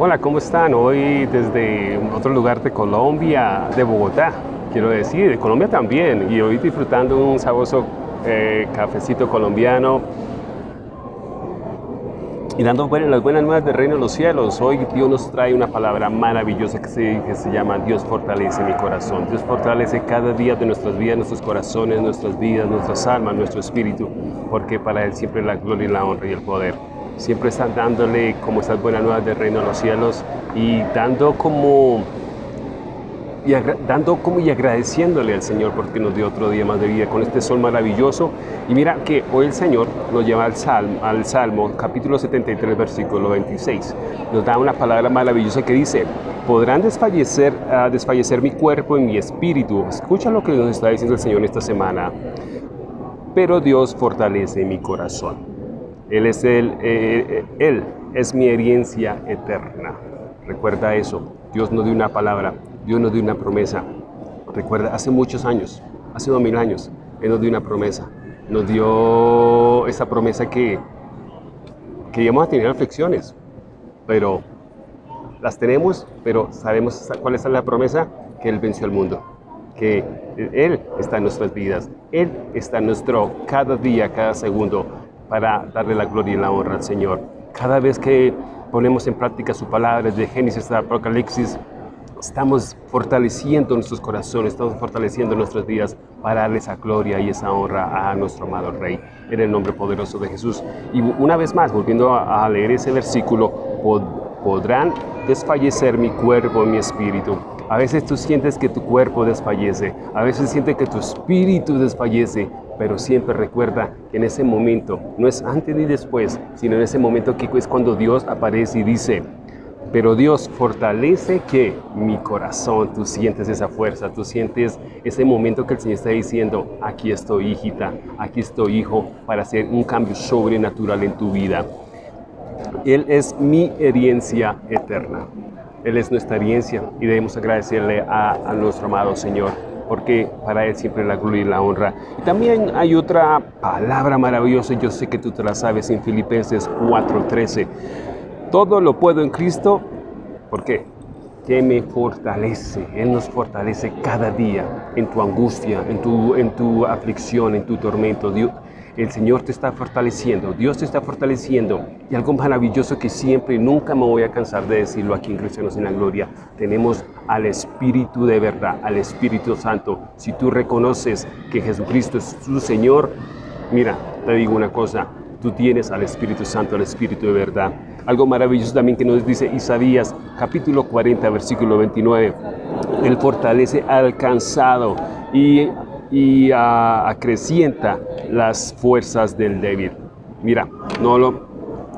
Hola, ¿cómo están? Hoy desde otro lugar de Colombia, de Bogotá, quiero decir, de Colombia también, y hoy disfrutando un sabroso eh, cafecito colombiano y dando las buenas nuevas del reino de los cielos. Hoy Dios nos trae una palabra maravillosa que se, que se llama Dios fortalece mi corazón. Dios fortalece cada día de nuestras vidas, nuestros corazones, nuestras vidas, nuestras almas, nuestro espíritu, porque para Él siempre la gloria la honra y el poder siempre están dándole como esas buenas nuevas del reino de los cielos y dando como y dando como y agradeciéndole al Señor porque nos dio otro día más de vida con este sol maravilloso. Y mira que hoy el Señor nos lleva al Salmo, al Salmo capítulo 73, versículo 26. Nos da una palabra maravillosa que dice, podrán desfallecer, uh, desfallecer mi cuerpo y mi espíritu. Escucha lo que nos está diciendo el Señor esta semana. Pero Dios fortalece mi corazón. Él es, el, eh, él es mi herencia eterna. Recuerda eso. Dios nos dio una palabra, Dios nos dio una promesa. Recuerda, hace muchos años, hace dos mil años, Él nos dio una promesa. Nos dio esa promesa que, que íbamos a tener aflicciones, pero las tenemos, pero sabemos cuál es la promesa, que Él venció al mundo, que Él está en nuestras vidas, Él está en nuestro cada día, cada segundo, para darle la gloria y la honra al Señor. Cada vez que ponemos en práctica su palabra de Génesis a Apocalipsis, estamos fortaleciendo nuestros corazones, estamos fortaleciendo nuestras vidas para darle esa gloria y esa honra a nuestro amado Rey, en el nombre poderoso de Jesús. Y una vez más, volviendo a, leer ese versículo, podrán desfallecer mi cuerpo y mi espíritu. A veces tú sientes que tu cuerpo desfallece, a veces sientes que tu espíritu desfallece, pero siempre recuerda que en ese momento, no es antes ni después, sino en ese momento que es cuando Dios aparece y dice, pero Dios fortalece que mi corazón, tú sientes esa fuerza, tú sientes ese momento que el Señor está diciendo, aquí estoy hijita, aquí estoy hijo, para hacer un cambio sobrenatural en tu vida. Él es mi herencia eterna. Él es nuestra herencia y debemos agradecerle a, nuestro amado Señor porque para Él siempre la gloria y la honra. Y también hay otra palabra maravillosa, yo sé que tú te la sabes en Filipenses 4:13. Todo lo puedo en Cristo, ¿por qué? Que me fortalece, Él nos fortalece cada día en tu angustia, en tu, en tu aflicción, en tu tormento. Dios, el Señor te está fortaleciendo, Dios te está fortaleciendo. Y algo maravilloso que siempre y nunca me voy a cansar de decirlo aquí en Cristianos en la Gloria, tenemos al Espíritu de verdad, al Espíritu Santo. Si tú reconoces que Jesucristo es tu Señor, mira, te digo una cosa, tú tienes al Espíritu Santo, al Espíritu de verdad. Algo maravilloso también que nos dice Isaías capítulo 40, versículo 29. Él fortalece al cansado y y acrecienta las fuerzas del débil. Mira, no lo,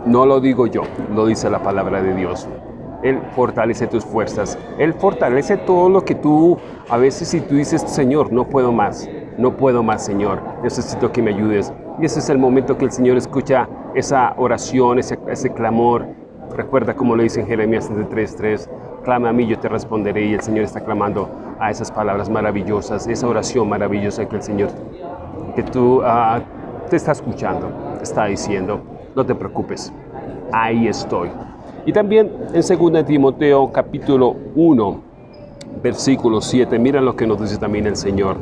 no lo digo yo, lo dice la palabra de Dios. Él fortalece tus fuerzas. Él fortalece todo lo que tú, a veces si tú dices, Señor, no puedo más, no puedo más, Señor, necesito que me ayudes. Y ese es el momento que el Señor escucha esa oración, ese, ese clamor. Recuerda como lo dice en Jeremías 3.3, clama a mí, yo te responderé. Y el Señor está clamando a esas palabras maravillosas, esa oración maravillosa que el Señor, que tú ah, te está escuchando, te está diciendo, no te preocupes, ahí estoy. Y también en 2 Timoteo capítulo 1, versículo 7, mira lo que nos dice también el Señor.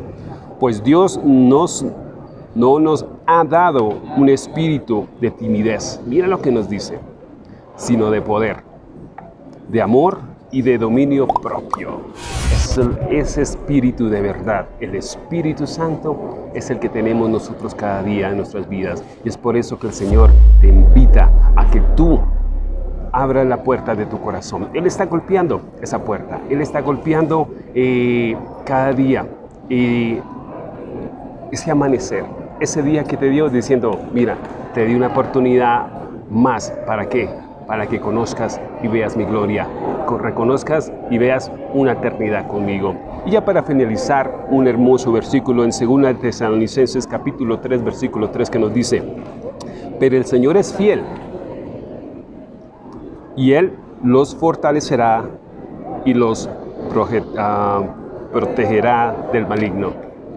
Pues Dios nos, no nos ha dado un espíritu de timidez, mira lo que nos dice, sino de poder, de amor y de dominio propio. Es ese espíritu de verdad, el Espíritu Santo es el que tenemos nosotros cada día en nuestras vidas. Y es por eso que el Señor te invita a que tú abras la puerta de tu corazón. Él está golpeando esa puerta, Él está golpeando eh, cada día y ese amanecer, ese día que te dio diciendo, mira, te di una oportunidad más, ¿para qué? Para que conozcas y veas mi gloria reconozcas y veas una eternidad conmigo. Y ya para finalizar, un hermoso versículo en 2 Tesalonicenses capítulo 3, versículo 3 que nos dice, pero el Señor es fiel y Él los fortalecerá y los ah, protegerá del maligno.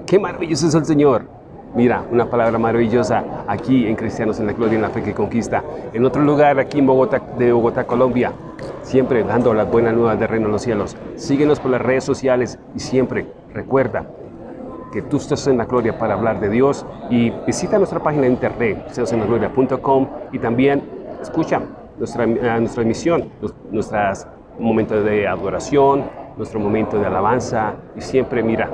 ¡Qué maravilloso es el Señor! Mira, una palabra maravillosa aquí en Cristianos en la Gloria en la Fe que Conquista. En otro lugar, aquí en Bogotá, de Bogotá, Colombia, siempre dando las buenas nuevas de Reino de los Cielos. Síguenos por las redes sociales y siempre recuerda que tú estás en la gloria para hablar de Dios y visita nuestra página de internet, seosenlagloria.com y también escucha nuestra, eh, nuestra emisión, nuestros momentos de adoración, nuestro momento de alabanza y siempre mira,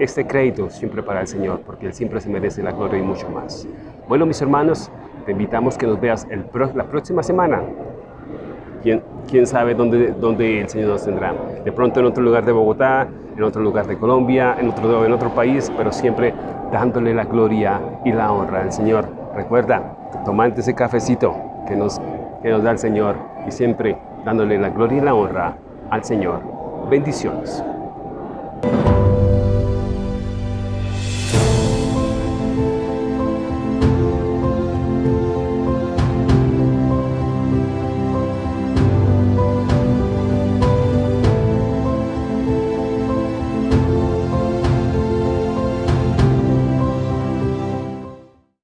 este crédito siempre para el Señor, porque Él siempre se merece la gloria y mucho más. Bueno, mis hermanos, te invitamos que nos veas la próxima semana. ¿Quién, quién sabe dónde, dónde el Señor nos tendrá? De pronto en otro lugar de Bogotá, en otro lugar de Colombia, en otro, en otro país, pero siempre dándole la gloria y la honra al Señor. Recuerda, tomante ese cafecito que nos, que nos da el Señor y siempre dándole la gloria y la honra al Señor. Bendiciones.